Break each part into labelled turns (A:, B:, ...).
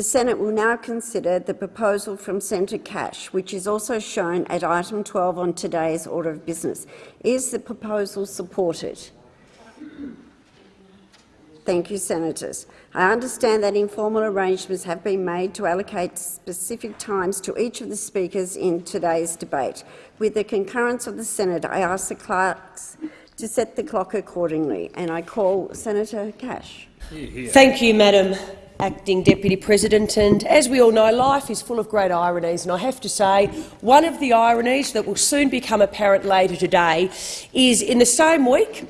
A: The Senate will now consider the proposal from Senator Cash, which is also shown at item 12 on today's order of business. Is the proposal supported? Thank you, Senators. I understand that informal arrangements have been made to allocate specific times to each of the speakers in today's debate. With the concurrence of the Senate, I ask the clerks to set the clock accordingly, and I call Senator Cash.
B: Thank you, Madam Acting Deputy President. And as we all know, life is full of great ironies, and I have to say one of the ironies that will soon become apparent later today is in the same week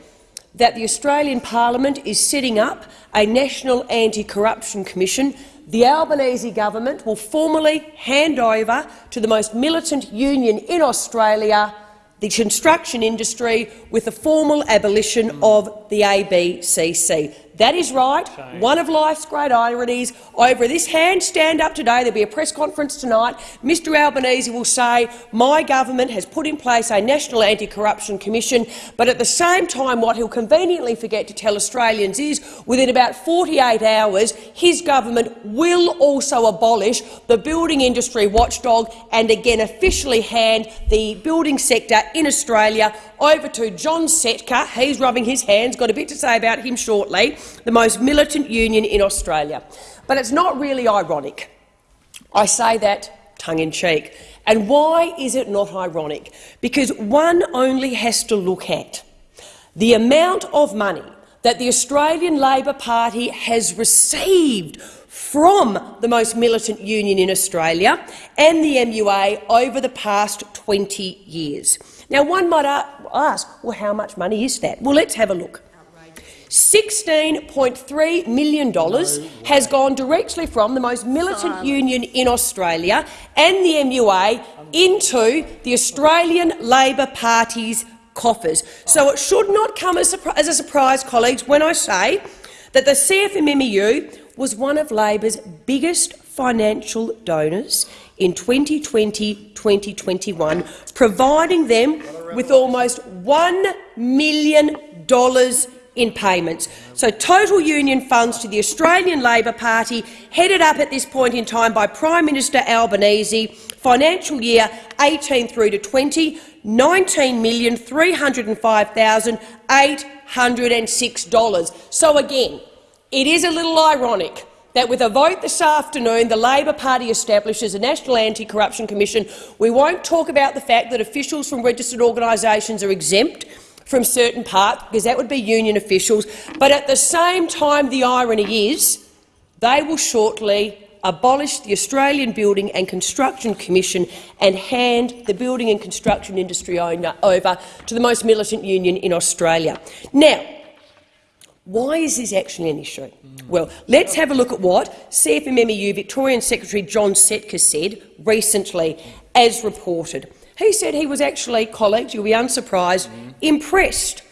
B: that the Australian Parliament is setting up a National Anti-Corruption Commission, the Albanese government will formally hand over to the most militant union in Australia the construction industry with the formal abolition of the ABCC. That is right. One of life's great ironies. Over this hand stand up today, there'll be a press conference tonight. Mr Albanese will say, my government has put in place a National Anti-Corruption Commission, but at the same time what he'll conveniently forget to tell Australians is within about 48 hours his government will also abolish the building industry watchdog and again officially hand the building sector in Australia over to John Setka. He's rubbing his hands, got a bit to say about him shortly, the most militant union in Australia. But it's not really ironic. I say that tongue-in-cheek. And why is it not ironic? Because one only has to look at the amount of money that the Australian Labor Party has received from the most militant union in Australia and the MUA over the past 20 years. Now, one might ask, well, how much money is that? Well, let's have a look. $16.3 million has gone directly from the most militant union in Australia and the MUA into the Australian Labor Party's coffers. So it should not come as a surprise, colleagues, when I say that the CFMMEU was one of Labor's biggest financial donors in 2020-2021, providing them with almost $1 million in payments. So total union funds to the Australian Labor Party, headed up at this point in time by Prime Minister Albanese, financial year 18 through to 20, $19,305,806. So again, it is a little ironic that with a vote this afternoon the Labor Party establishes a National Anti-Corruption Commission. We won't talk about the fact that officials from registered organisations are exempt from certain parts, because that would be union officials. But at the same time, the irony is they will shortly abolish the Australian Building and Construction Commission and hand the building and construction industry over to the most militant union in Australia. Now, why is this actually an issue? Mm. Well, let's have a look at what CFMMEU Victorian Secretary John Setka said recently, as reported. He said he was actually, colleagues, you'll be unsurprised, mm. impressed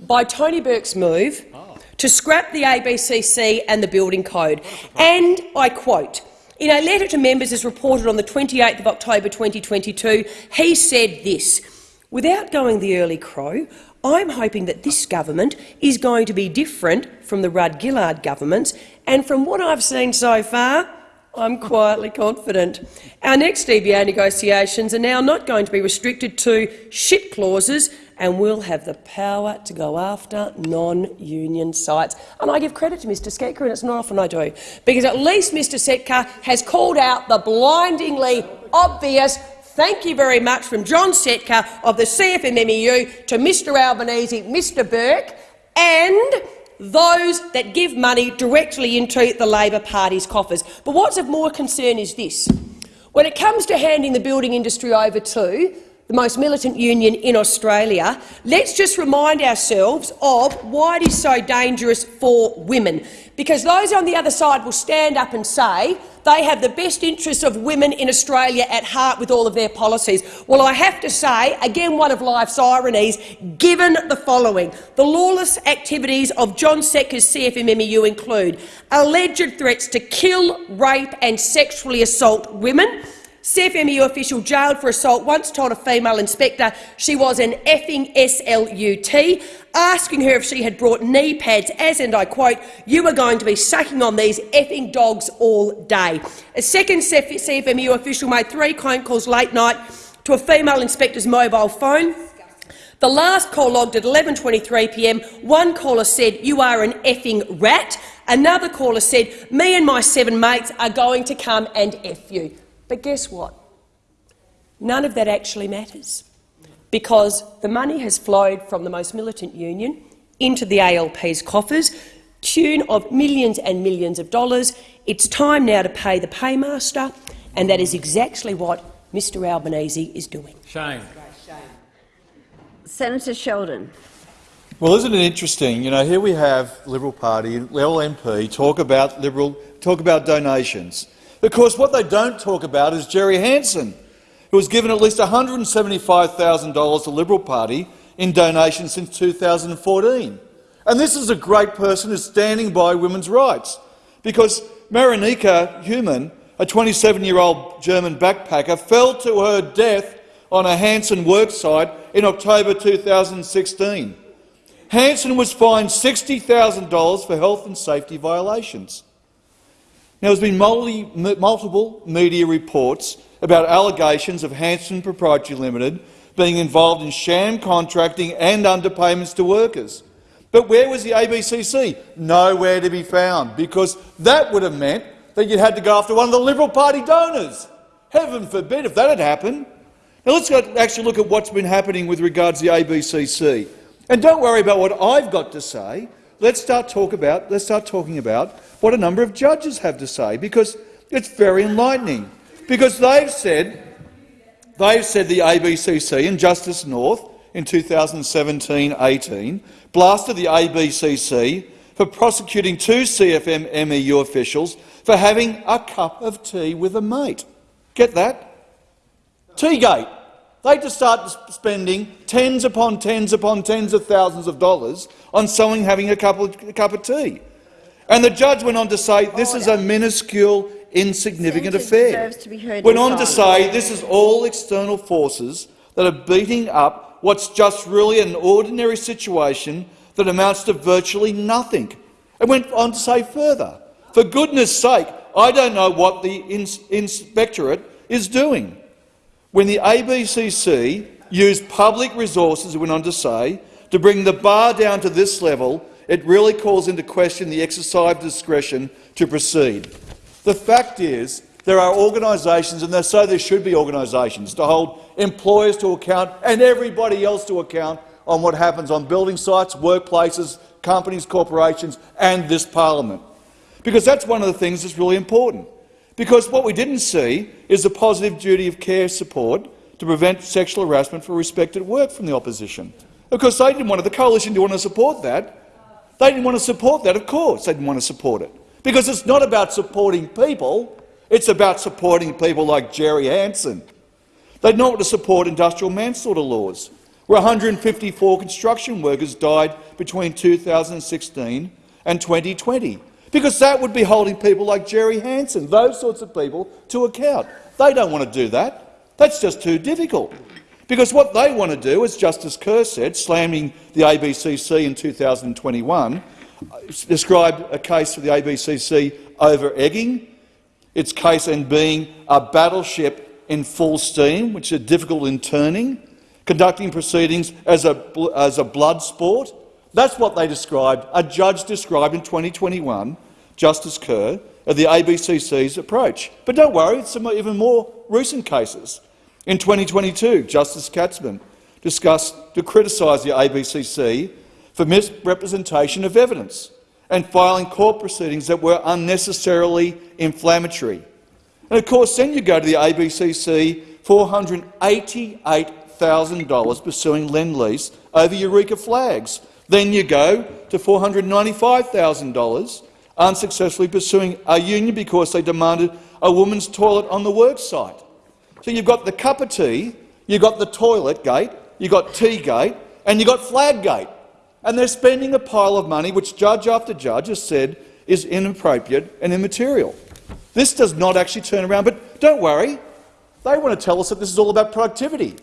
B: by Tony Burke's move oh. to scrap the ABCC and the building code. And I quote, in a letter to members as reported on the 28th of October 2022, he said this, without going the early crow, I'm hoping that this government is going to be different from the Rudd-Gillard governments, and from what I've seen so far, I'm quietly confident. Our next EBA negotiations are now not going to be restricted to shit clauses and we'll have the power to go after non-union sites. And I give credit to Mr Setka, and it's not often I do, because at least Mr Setka has called out the blindingly obvious thank you very much from John Setka of the CFMMEU to Mr Albanese, Mr Burke, and those that give money directly into the Labor Party's coffers. But what's of more concern is this. When it comes to handing the building industry over to the most militant union in Australia, let's just remind ourselves of why it is so dangerous for women. Because those on the other side will stand up and say they have the best interests of women in Australia at heart with all of their policies. Well, I have to say, again one of life's ironies, given the following. The lawless activities of John Setka's CFMMEU include alleged threats to kill, rape and sexually assault women, CFMEU official jailed for assault once told a female inspector she was an effing SLUT, asking her if she had brought knee pads, as, and I quote, you are going to be sucking on these effing dogs all day. A second CFMEU official made three phone calls late night to a female inspector's mobile phone. The last call logged at 11.23pm, one caller said, you are an effing rat. Another caller said, me and my seven mates are going to come and F you. But guess what? None of that actually matters, because the money has flowed from the most militant union into the ALP's coffers, tune of millions and millions of dollars. It's time now to pay the paymaster, and that is exactly what Mr Albanese is doing.
C: Shame.
A: Senator Sheldon.
D: Well, isn't it interesting? You know, here we have Liberal Party, Liberal MP talk about Liberal talk about donations. Of course, what they don't talk about is Jerry Hanson, who has given at least $175,000 to the Liberal Party in donations since 2014. And this is a great person who's standing by women's rights, because Marinika Human, a 27-year-old German backpacker, fell to her death on a Hanson worksite in October 2016. Hanson was fined $60,000 for health and safety violations. Now, there's been multi, multiple media reports about allegations of Hanson Proprietary Limited being involved in sham contracting and underpayments to workers. But where was the ABCC? Nowhere to be found, because that would have meant that you'd had to go after one of the Liberal Party donors. Heaven forbid if that had happened. Now let's actually look at what's been happening with regards to the ABCC. And don't worry about what I've got to say. Let's start, talk about, let's start talking about what a number of judges have to say, because it's very enlightening. Because they've said, they've said the ABCC and Justice North in 2017-18 blasted the ABCC for prosecuting two CFM MEU officials for having a cup of tea with a mate. Get that? Teagate. They just start spending tens upon tens upon tens of thousands of dollars on someone having a cup of, a cup of tea. And the judge went on to say this is a minuscule, insignificant affair. Went on to say this is all external forces that are beating up what's just really an ordinary situation that amounts to virtually nothing. And went on to say further, for goodness sake, I don't know what the ins inspectorate is doing. When the ABCC used public resources, it went on to say, to bring the bar down to this level it really calls into question the exercise of discretion to proceed. The fact is there are organisations, and so there should be organisations, to hold employers to account and everybody else to account on what happens on building sites, workplaces, companies, corporations and this parliament. Because that's one of the things that's really important. Because what we didn't see is the positive duty of care support to prevent sexual harassment for respect at work from the opposition. Of course, they didn't want it. the coalition didn't want to support that. They didn't want to support that, of course they didn't want to support it. Because it's not about supporting people, it's about supporting people like Jerry Hanson. They didn't want to support industrial manslaughter laws, where 154 construction workers died between 2016 and 2020, because that would be holding people like Jerry Hanson, those sorts of people, to account. They don't want to do that. That's just too difficult. Because what they want to do, as Justice Kerr said, slamming the ABCC in 2021, described a case for the ABCC over egging, its case in being a battleship in full steam, which is difficult in turning, conducting proceedings as a, as a blood sport. That's what they described, a judge described in 2021, Justice Kerr, of the ABCC's approach. But don't worry, some even more recent cases. In 2022, Justice Katzmann discussed to criticise the ABCC for misrepresentation of evidence and filing court proceedings that were unnecessarily inflammatory. And of course, then you go to the ABCC $488,000 pursuing Lend-Lease over Eureka flags. Then you go to $495,000 unsuccessfully pursuing a union because they demanded a woman's toilet on the work site. So you've got the cup of tea, you've got the toilet gate, you've got tea gate, and you've got flag gate. And they're spending a pile of money which judge after judge has said is inappropriate and immaterial. This does not actually turn around, but don't worry. They want to tell us that this is all about productivity.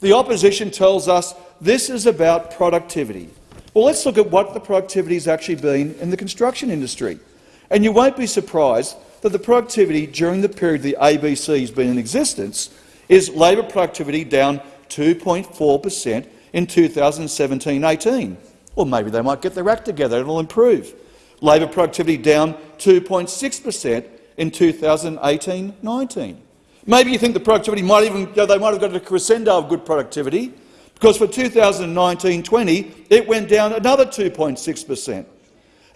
D: The opposition tells us this is about productivity. Well, let's look at what the productivity has actually been in the construction industry. And you won't be surprised that the productivity during the period the ABC has been in existence is labour productivity down 2.4 per cent in 2017-18. Well, maybe they might get their act together and it'll improve. Labour productivity down 2.6 per cent in 2018-19. Maybe you think the productivity might even you know, they might have got a crescendo of good productivity, because for 2019-20 it went down another 2.6 per cent.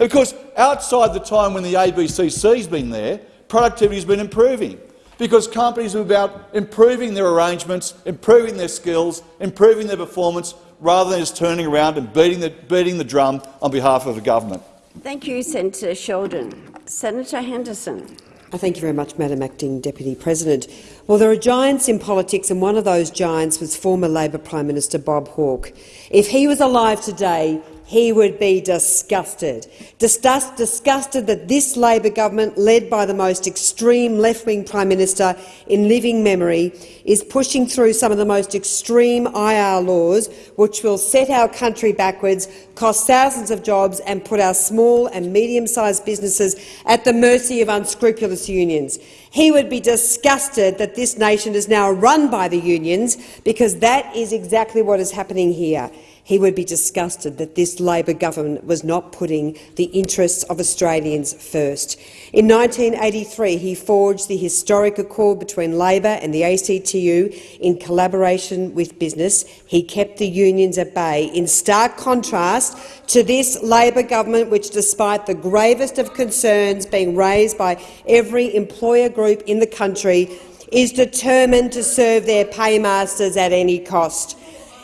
D: Of course, outside the time when the ABCC has been there, productivity has been improving because companies are about improving their arrangements, improving their skills, improving their performance, rather than just turning around and beating the, beating the drum on behalf of the government.
A: Thank you, Senator Sheldon. Senator Henderson.
C: Uh, thank you very much, Madam Acting Deputy President. Well, there are giants in politics, and one of those giants was former Labor Prime Minister Bob Hawke. If he was alive today, he would be disgusted. Disgust, disgusted that this Labor government, led by the most extreme left-wing Prime Minister in living memory, is pushing through some of the most extreme IR laws which will set our country backwards, cost thousands of jobs and put our small and medium-sized businesses at the mercy of unscrupulous unions. He would be disgusted that this nation is now run by the unions because that is exactly what is happening here he would be disgusted that this Labor government was not putting the interests of Australians first. In 1983, he forged the historic accord between Labor and the ACTU in collaboration with business. He kept the unions at bay, in stark contrast to this Labor government, which, despite the gravest of concerns being raised by every employer group in the country, is determined to serve their paymasters at any cost.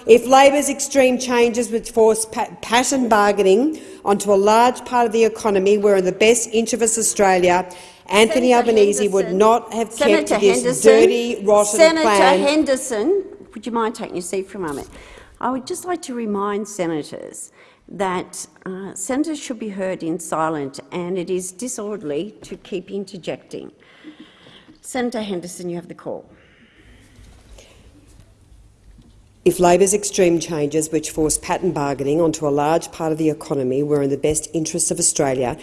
C: If Labor's extreme changes would force pattern bargaining onto a large part of the economy were in the best interest of Australia, Anthony Senator Albanese Henderson. would not have Senator kept this Henderson. dirty, rotten
A: Senator
C: plan.
A: Senator Henderson, would you mind taking your seat for a moment? I would just like to remind senators that uh, senators should be heard in silence, and it is disorderly to keep interjecting. Senator Henderson, you have the call.
C: If Labor's extreme changes, which force pattern bargaining onto a large part of the economy, were in the best interests of Australia,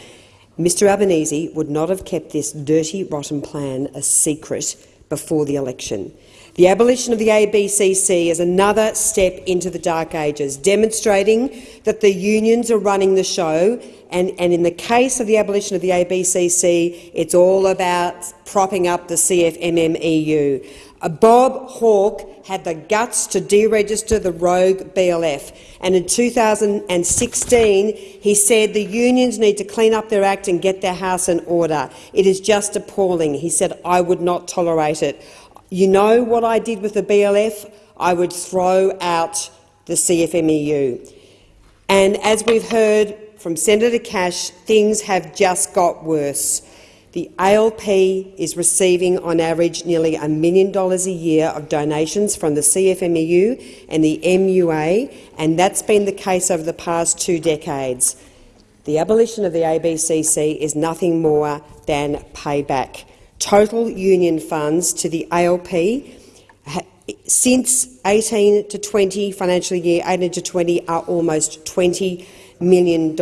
C: Mr Albanese would not have kept this dirty, rotten plan a secret before the election. The abolition of the ABCC is another step into the dark ages, demonstrating that the unions are running the show, and, and in the case of the abolition of the ABCC, it's all about propping up the CFMMEU. Uh, Bob Hawke had the guts to deregister the rogue BLF, and in 2016 he said the unions need to clean up their act and get their house in order. It is just appalling. He said, I would not tolerate it. You know what I did with the BLF? I would throw out the CFMEU. And as we've heard from Senator Cash, things have just got worse. The ALP is receiving on average nearly a million dollars a year of donations from the CFMEU and the MUA, and that's been the case over the past two decades. The abolition of the ABCC is nothing more than payback. Total union funds to the ALP since 18 to 20 financial year 18 to 20 are almost $20 million.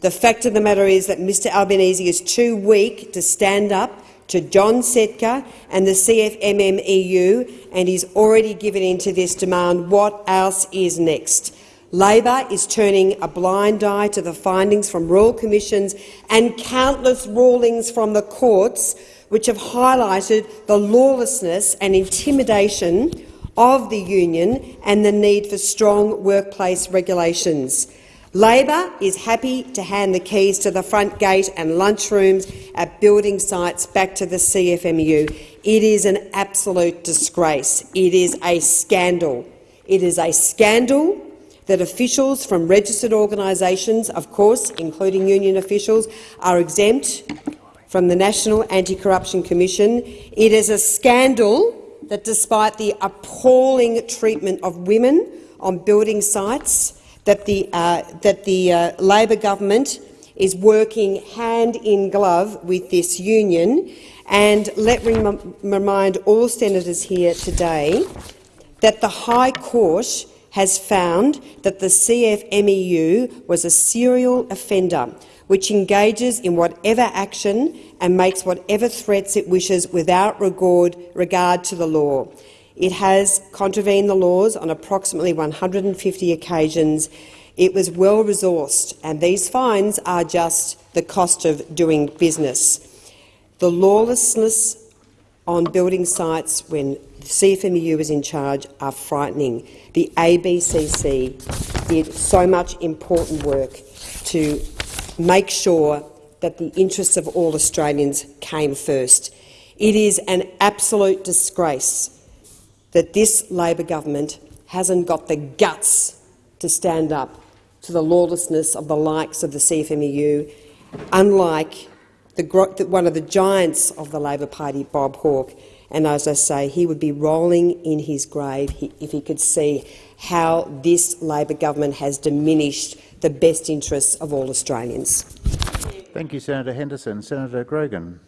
C: The fact of the matter is that Mr Albanese is too weak to stand up to John Setka and the CFMMEU, and he's already given in to this demand. What else is next? Labor is turning a blind eye to the findings from royal commissions and countless rulings from the courts which have highlighted the lawlessness and intimidation of the union and the need for strong workplace regulations. Labor is happy to hand the keys to the front gate and lunchrooms at building sites back to the CFMEU. It is an absolute disgrace. It is a scandal. It is a scandal that officials from registered organisations, of course, including union officials, are exempt from the National Anti-Corruption Commission. It is a scandal that, despite the appalling treatment of women on building sites, that the, uh, that the uh, Labor government is working hand in glove with this union And let me remind all senators here today that the High Court has found that the CFMEU was a serial offender which engages in whatever action and makes whatever threats it wishes without regard, regard to the law. It has contravened the laws on approximately 150 occasions. It was well resourced, and these fines are just the cost of doing business. The lawlessness on building sites when the CFMEU was in charge are frightening. The ABCC did so much important work to make sure that the interests of all Australians came first. It is an absolute disgrace that this Labor government hasn't got the guts to stand up to the lawlessness of the likes of the CFMEU, unlike the, one of the giants of the Labor Party, Bob Hawke. And as I say, he would be rolling in his grave if he could see how this Labor government has diminished the best interests of all Australians.
E: Thank you, Senator Henderson. Senator Grogan.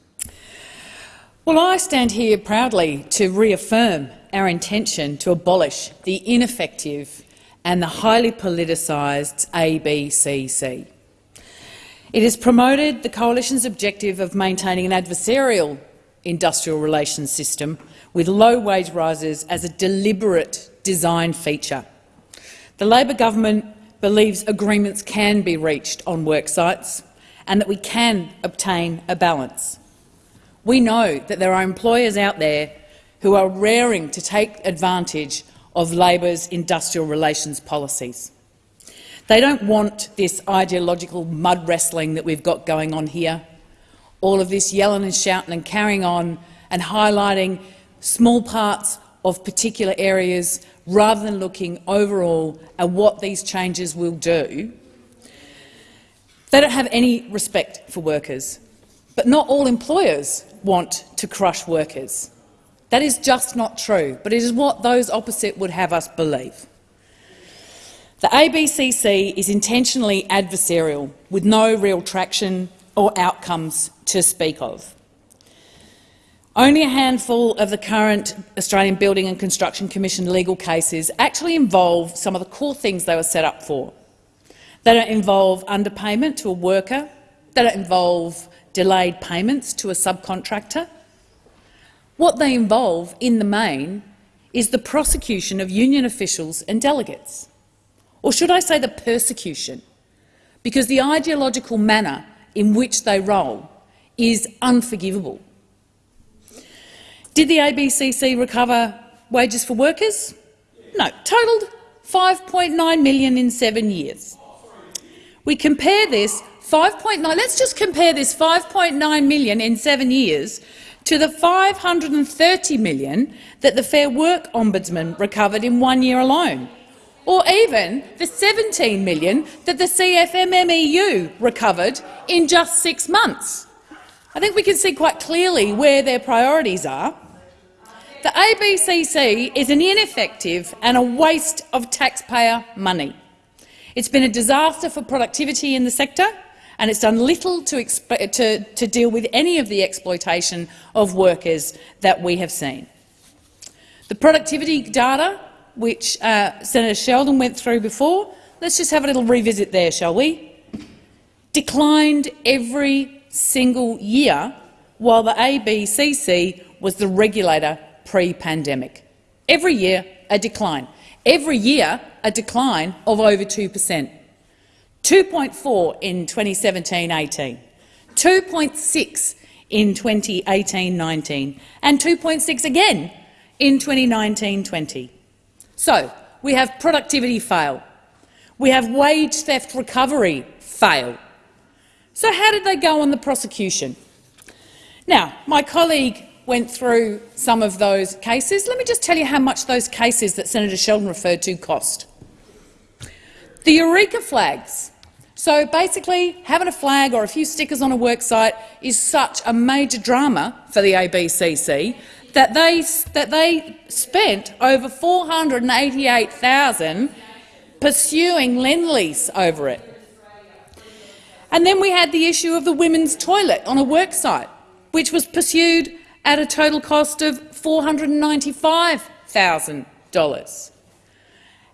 F: Well, I stand here proudly to reaffirm our intention to abolish the ineffective and the highly politicised ABCC. It has promoted the Coalition's objective of maintaining an adversarial industrial relations system with low wage rises as a deliberate design feature. The Labor government believes agreements can be reached on work sites and that we can obtain a balance. We know that there are employers out there who are raring to take advantage of Labor's industrial relations policies. They don't want this ideological mud wrestling that we've got going on here, all of this yelling and shouting and carrying on and highlighting small parts of particular areas rather than looking overall at what these changes will do. They don't have any respect for workers, but not all employers want to crush workers. That is just not true, but it is what those opposite would have us believe. The ABCC is intentionally adversarial, with no real traction or outcomes to speak of. Only a handful of the current Australian Building and Construction Commission legal cases actually involve some of the core things they were set up for. They don't involve underpayment to a worker. They don't involve delayed payments to a subcontractor. What they involve, in the main, is the prosecution of union officials and delegates. Or should I say the persecution? Because the ideological manner in which they roll is unforgivable. Did the ABCC recover wages for workers? No, totalled 5.9 million in seven years. We compare this 5.9. Let's just compare this 5.9 million in seven years to the 530 million that the Fair Work Ombudsman recovered in one year alone, or even the 17 million that the CFMMEU recovered in just six months. I think we can see quite clearly where their priorities are. The ABCC is an ineffective and a waste of taxpayer money. It's been a disaster for productivity in the sector and it's done little to, to, to deal with any of the exploitation of workers that we have seen. The productivity data, which uh, Senator Sheldon went through before, let's just have a little revisit there, shall we? Declined every single year while the ABCC was the regulator pre-pandemic. Every year, a decline. Every year, a decline of over 2 per cent. 2.4 in 2017-18, 2.6 in 2018-19 and 2.6 again in 2019-20. So we have productivity fail. We have wage theft recovery fail. So how did they go on the prosecution? Now, my colleague went through some of those cases. Let me just tell you how much those cases that Senator Sheldon referred to cost. The Eureka flags so basically, having a flag or a few stickers on a worksite is such a major drama for the ABCC that they, that they spent over 488,000 pursuing Lend-Lease over it. And then we had the issue of the women's toilet on a worksite. which was pursued at a total cost of $495,000.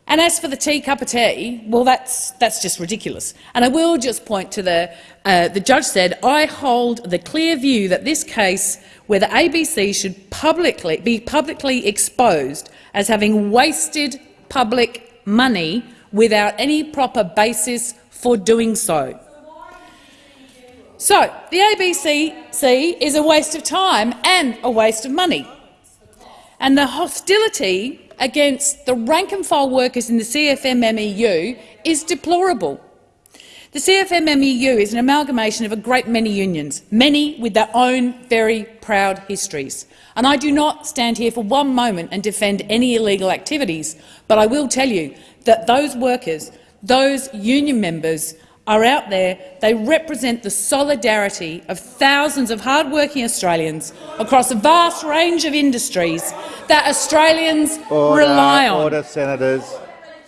F: And as for the tea cup of tea, well, that's, that's just ridiculous. And I will just point to the, uh, the judge said, I hold the clear view that this case where the ABC should publicly be publicly exposed as having wasted public money without any proper basis for doing so. So, the ABC is a waste of time and a waste of money. And the hostility against the rank-and-file workers in the CFMMEU is deplorable. The CFMMEU is an amalgamation of a great many unions, many with their own very proud histories. And I do not stand here for one moment and defend any illegal activities, but I will tell you that those workers, those union members are out there. They represent the solidarity of thousands of hard-working Australians across a vast range of industries that Australians
E: Order,
F: rely on.
E: Order, senators.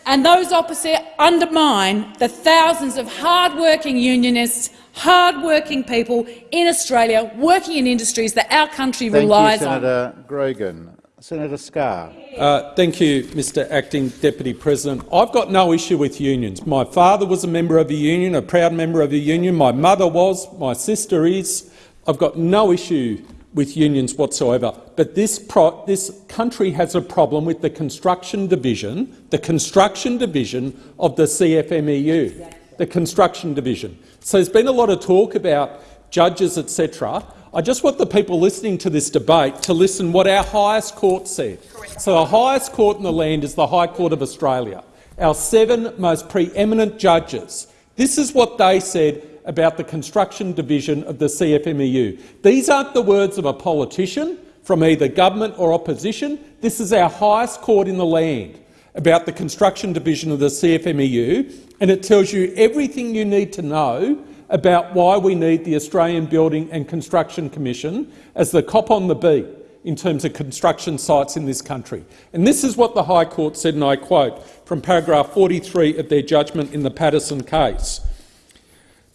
F: And those opposite undermine the thousands of hard-working unionists, hard-working people in Australia working in industries that our country
E: Thank
F: relies
E: you,
F: on.
E: Senator Grogan. Senator Scarr.
G: Uh, thank you, Mr Acting Deputy President. I've got no issue with unions. My father was a member of a union, a proud member of a union. My mother was, my sister is. I've got no issue with unions whatsoever. But this, this country has a problem with the construction division, the construction division of the CFMEU, the construction division. So there's been a lot of talk about judges, etc. I just want the people listening to this debate to listen what our highest court said. Correct. So the highest court in the land is the High Court of Australia. Our seven most preeminent judges. This is what they said about the construction division of the CFMEU. These aren't the words of a politician from either government or opposition. This is our highest court in the land about the construction division of the CFMEU, and it tells you everything you need to know about why we need the Australian Building and Construction Commission as the cop on the beat in terms of construction sites in this country. And this is what the High Court said, and I quote from paragraph 43 of their judgment in the Pattinson case.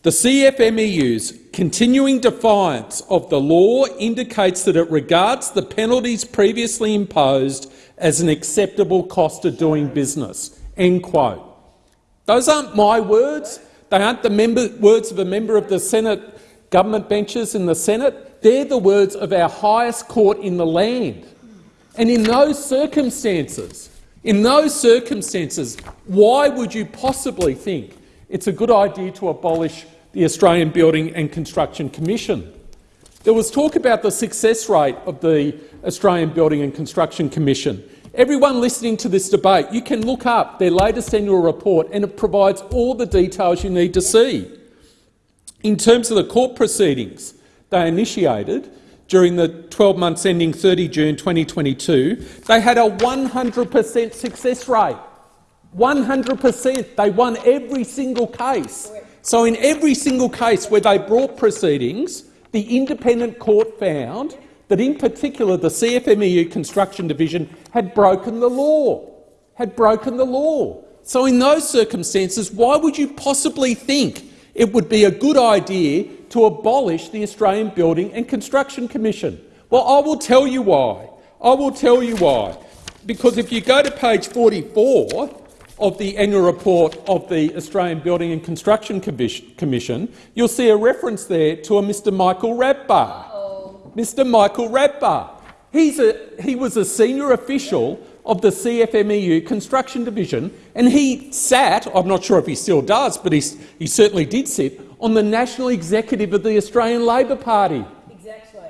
G: The CFMEU's continuing defiance of the law indicates that it regards the penalties previously imposed as an acceptable cost of doing business. End quote. Those aren't my words. They aren't the member, words of a member of the Senate government benches in the Senate. They're the words of our highest court in the land. And in those circumstances, in those circumstances, why would you possibly think it's a good idea to abolish the Australian Building and Construction Commission? There was talk about the success rate of the Australian Building and Construction Commission. Everyone listening to this debate, you can look up their latest annual report and it provides all the details you need to see. In terms of the court proceedings they initiated during the 12 months ending 30 June 2022, they had a 100 per cent success rate. 100 per cent. They won every single case. So in every single case where they brought proceedings, the independent court found that in particular the CFMEU Construction Division had broken the law, had broken the law. So in those circumstances, why would you possibly think it would be a good idea to abolish the Australian Building and Construction Commission? Well, I will tell you why. I will tell you why. Because if you go to page 44 of the annual report of the Australian Building and Construction Commission, you'll see a reference there to a Mr Michael Ravbar. Mr Michael Ravbar. He's a, he was a senior official of the CFMEU Construction Division, and he sat, I'm not sure if he still does, but he, he certainly did sit, on the national executive of the Australian Labor Party. Exactly.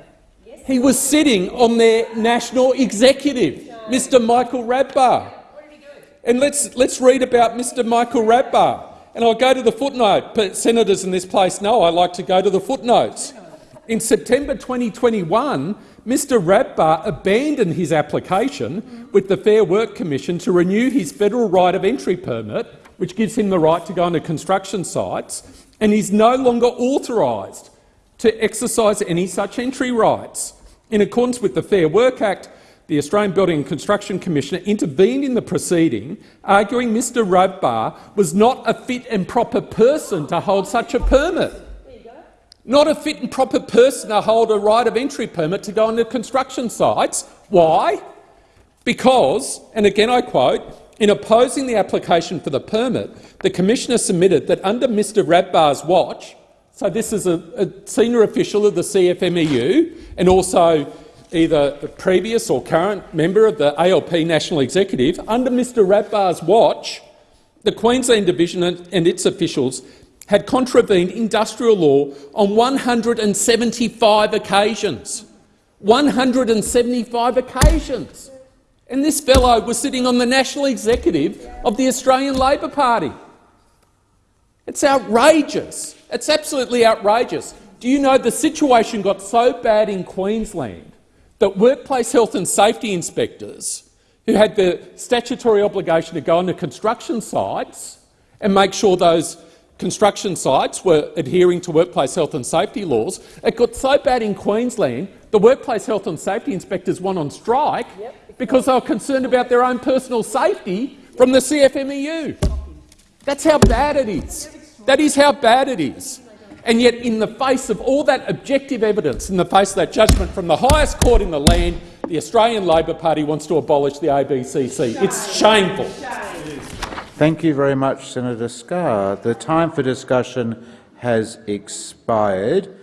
G: Yes. He was sitting on their national executive, Mr Michael Ravbar. And let's, let's read about Mr Michael Ravbar. And I'll go to the footnote, but senators in this place know I like to go to the footnotes. In September 2021, Mr Ravbar abandoned his application with the Fair Work Commission to renew his federal right of entry permit, which gives him the right to go onto construction sites, and is no longer authorised to exercise any such entry rights. In accordance with the Fair Work Act, the Australian Building and Construction Commissioner intervened in the proceeding, arguing Mr Ravbar was not a fit and proper person to hold such a permit. Not a fit and proper person to hold a right of entry permit to go on into construction sites. Why? Because, and again I quote, in opposing the application for the permit, the Commissioner submitted that under Mr Ravbar's watch, so this is a, a senior official of the CFMEU and also either a previous or current member of the ALP National Executive, under Mr Ravbar's watch, the Queensland Division and its officials had contravened industrial law on 175 occasions. 175 occasions. And this fellow was sitting on the national executive of the Australian Labor Party. It's outrageous. It's absolutely outrageous. Do you know the situation got so bad in Queensland that workplace health and safety inspectors, who had the statutory obligation to go onto construction sites and make sure those construction sites were adhering to workplace health and safety laws, it got so bad in Queensland the workplace health and safety inspectors went on strike because they were concerned about their own personal safety from the CFMEU. That's how bad it is. That is how bad it is. And yet, in the face of all that objective evidence, in the face of that judgment from the highest court in the land, the Australian Labor Party wants to abolish the ABCC. It's shameful.
E: Thank you very much, Senator Scarr. The time for discussion has expired.